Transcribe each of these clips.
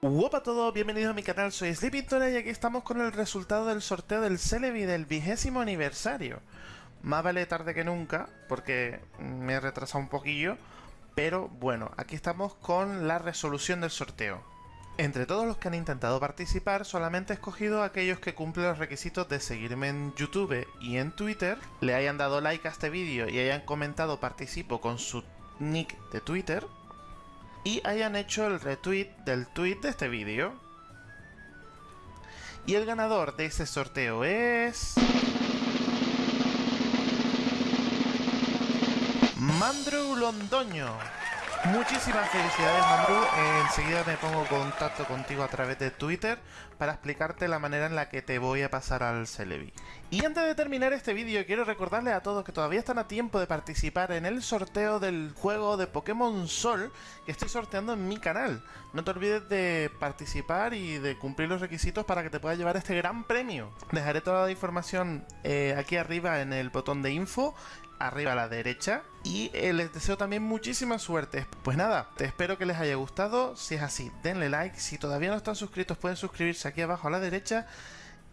Hola a todos, bienvenidos a mi canal, soy Sleepington y aquí estamos con el resultado del sorteo del Celebi del vigésimo aniversario. Más vale tarde que nunca, porque me he retrasado un poquillo, pero bueno, aquí estamos con la resolución del sorteo. Entre todos los que han intentado participar, solamente he escogido a aquellos que cumplen los requisitos de seguirme en YouTube y en Twitter, le hayan dado like a este vídeo y hayan comentado participo con su nick de Twitter, y hayan hecho el retweet del tweet de este vídeo. Y el ganador de ese sorteo es... Mandrew Londoño. Muchísimas felicidades Mandrew, enseguida me pongo contacto contigo a través de Twitter para explicarte la manera en la que te voy a pasar al Celebi. Y antes de terminar este vídeo quiero recordarles a todos que todavía están a tiempo de participar en el sorteo del juego de Pokémon Sol que estoy sorteando en mi canal. No te olvides de participar y de cumplir los requisitos para que te puedas llevar este gran premio. Dejaré toda la información eh, aquí arriba en el botón de info arriba a la derecha y eh, les deseo también muchísima suerte. Pues nada, te espero que les haya gustado, si es así denle like, si todavía no están suscritos pueden suscribirse aquí abajo a la derecha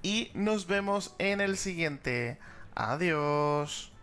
y nos vemos en el siguiente. Adiós.